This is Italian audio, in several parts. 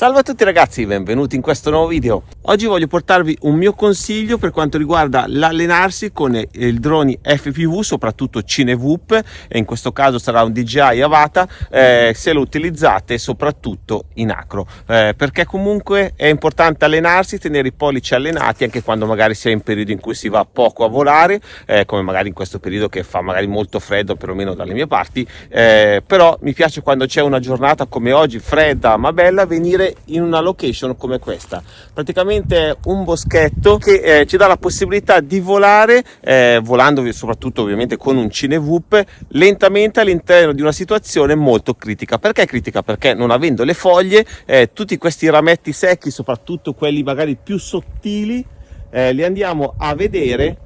Salve a tutti ragazzi, benvenuti in questo nuovo video. Oggi voglio portarvi un mio consiglio per quanto riguarda l'allenarsi con i droni FPV, soprattutto CineVoop, e in questo caso sarà un DJI Avata, eh, se lo utilizzate soprattutto in acro, eh, perché comunque è importante allenarsi, tenere i pollici allenati anche quando magari si è in periodo in cui si va poco a volare, eh, come magari in questo periodo che fa magari molto freddo, perlomeno dalle mie parti, eh, però mi piace quando c'è una giornata come oggi, fredda ma bella, venire in una location come questa. Praticamente un boschetto che eh, ci dà la possibilità di volare eh, volando soprattutto ovviamente con un cinevoop lentamente all'interno di una situazione molto critica. Perché critica? Perché non avendo le foglie eh, tutti questi rametti secchi soprattutto quelli magari più sottili eh, li andiamo a vedere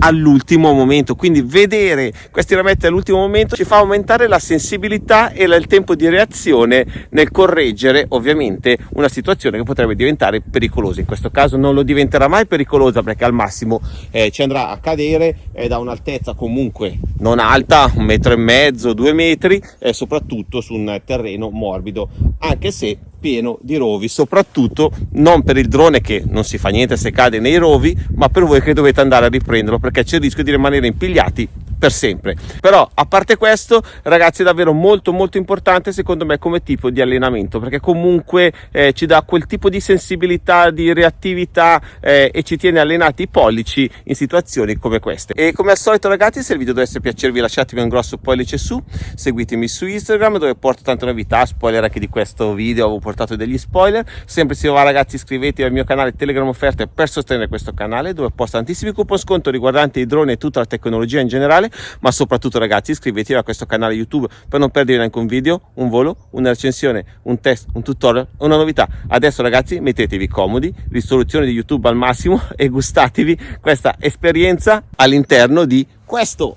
all'ultimo momento. Quindi vedere questi rametti all'ultimo momento ci fa aumentare la sensibilità e il tempo di reazione nel correggere ovviamente una situazione che potrebbe diventare pericolosa. In questo caso non lo diventerà mai pericolosa perché al massimo eh, ci andrà a cadere eh, da un'altezza comunque non alta un metro e mezzo due metri e soprattutto su un terreno morbido anche se pieno di rovi, soprattutto non per il drone che non si fa niente se cade nei rovi, ma per voi che dovete andare a riprenderlo perché c'è il rischio di rimanere impigliati per sempre. Però a parte questo ragazzi è davvero molto molto importante secondo me come tipo di allenamento perché comunque eh, ci dà quel tipo di sensibilità di reattività eh, e ci tiene allenati i pollici in situazioni come queste. E come al solito ragazzi se il video dovesse piacervi lasciatemi un grosso pollice su seguitemi su instagram dove porto tante novità spoiler anche di questo video avevo portato degli spoiler. Sempre se va ragazzi iscrivetevi al mio canale telegram offerte per sostenere questo canale dove posto tantissimi coupon sconto riguardanti i droni e tutta la tecnologia in generale ma soprattutto ragazzi iscrivetevi a questo canale youtube per non perdere neanche un video un volo una recensione un test un tutorial una novità. Adesso ragazzi mettetevi comodi risoluzione di youtube al massimo e gustatevi questa esperienza all'interno di questo